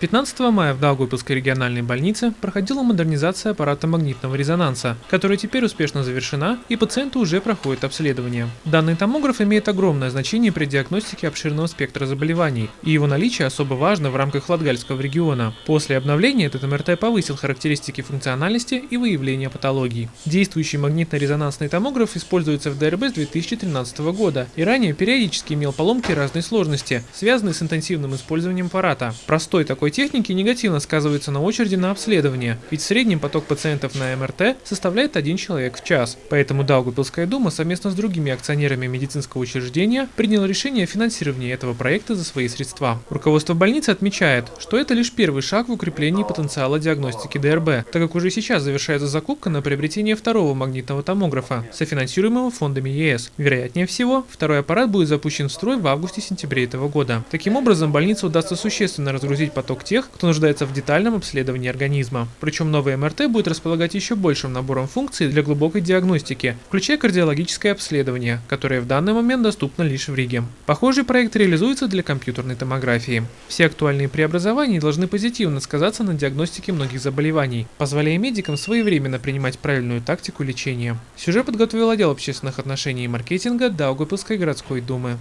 15 мая в Даугавпилской региональной больнице проходила модернизация аппарата магнитного резонанса, которая теперь успешно завершена и пациенты уже проходят обследование. Данный томограф имеет огромное значение при диагностике обширного спектра заболеваний, и его наличие особо важно в рамках Латгальского региона. После обновления этот МРТ повысил характеристики функциональности и выявления патологий. Действующий магнитно-резонансный томограф используется в ДРБ с 2013 года и ранее периодически имел поломки разной сложности, связанные с интенсивным использованием аппарата. Простой такой такой техники негативно сказывается на очереди на обследование, ведь в среднем поток пациентов на МРТ составляет один человек в час. Поэтому Даугавпилская дума совместно с другими акционерами медицинского учреждения приняла решение о финансировании этого проекта за свои средства. Руководство больницы отмечает, что это лишь первый шаг в укреплении потенциала диагностики ДРБ, так как уже сейчас завершается закупка на приобретение второго магнитного томографа, софинансируемого фондами ЕС. Вероятнее всего, второй аппарат будет запущен в строй в августе-сентябре этого года. Таким образом, больнице удастся существенно разгрузить поток к тех, кто нуждается в детальном обследовании организма. Причем новый МРТ будет располагать еще большим набором функций для глубокой диагностики, включая кардиологическое обследование, которое в данный момент доступно лишь в Риге. Похожий проект реализуется для компьютерной томографии. Все актуальные преобразования должны позитивно сказаться на диагностике многих заболеваний, позволяя медикам своевременно принимать правильную тактику лечения. Сюжет подготовил отдел общественных отношений и маркетинга Даугавпилской городской думы.